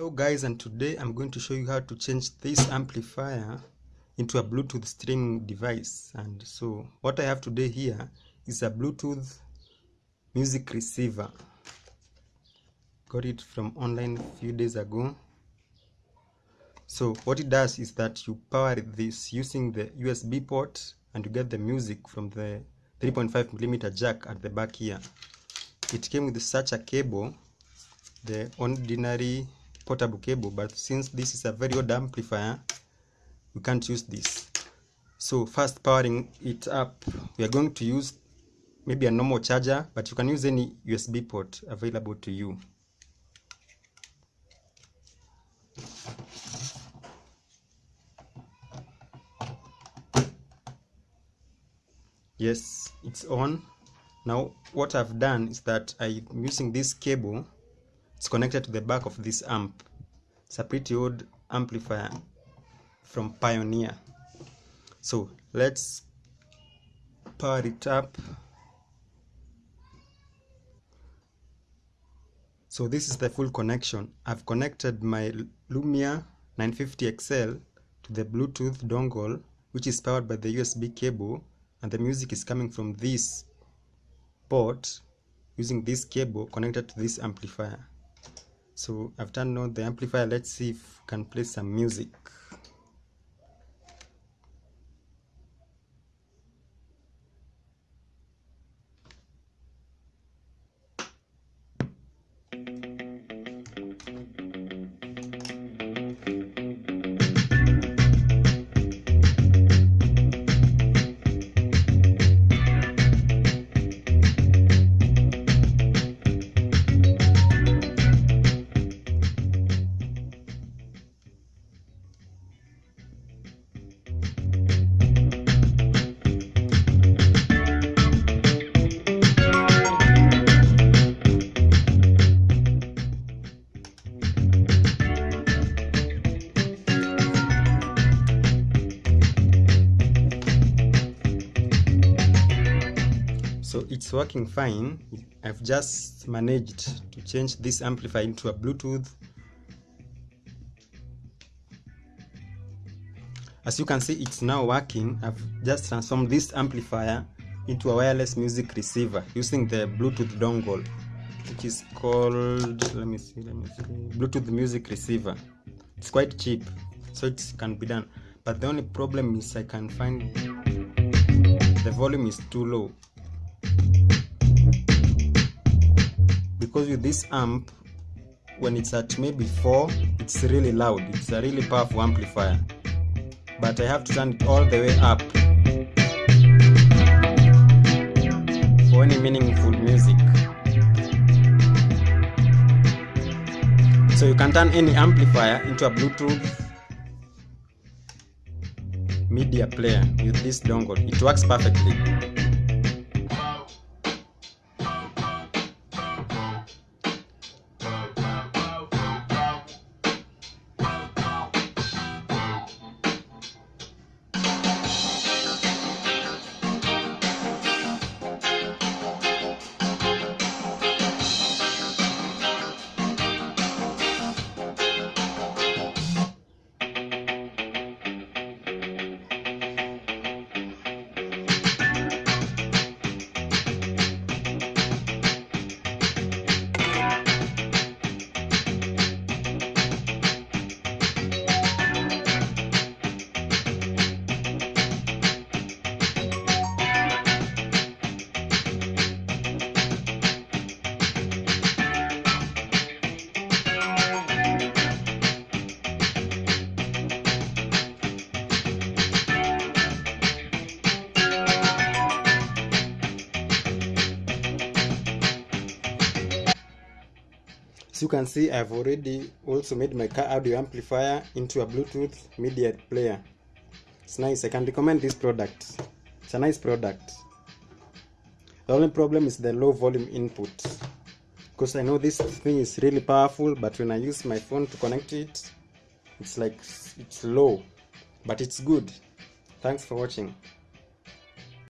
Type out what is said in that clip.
Hello guys and today I'm going to show you how to change this amplifier into a Bluetooth streaming device. And so what I have today here is a Bluetooth music receiver. Got it from online a few days ago. So what it does is that you power this using the USB port and you get the music from the 3.5 millimeter jack at the back here. It came with such a cable the ordinary portable cable but since this is a very old amplifier we can't use this. So first powering it up. We are going to use maybe a normal charger but you can use any USB port available to you. Yes it's on. Now what I've done is that I'm using this cable it's connected to the back of this amp. It's a pretty old amplifier from Pioneer. So let's power it up. So this is the full connection. I've connected my Lumia 950 XL to the Bluetooth dongle which is powered by the USB cable and the music is coming from this port using this cable connected to this amplifier so I've turned on the amplifier. Let's see if we can play some music it's working fine. I've just managed to change this amplifier into a Bluetooth. As you can see it's now working. I've just transformed this amplifier into a wireless music receiver using the Bluetooth dongle which is called let me see let me see Bluetooth music receiver. It's quite cheap so it can be done. But the only problem is I can find the volume is too low because with this amp when it's at maybe 4 it's really loud. It's a really powerful amplifier. But I have to turn it all the way up for any meaningful music. So you can turn any amplifier into a Bluetooth media player with this dongle. It works perfectly You can see, I've already also made my car audio amplifier into a Bluetooth media player. It's nice. I can recommend this product. It's a nice product. The only problem is the low volume input. Because I know this thing is really powerful, but when I use my phone to connect it, it's like it's low. But it's good. Thanks for watching.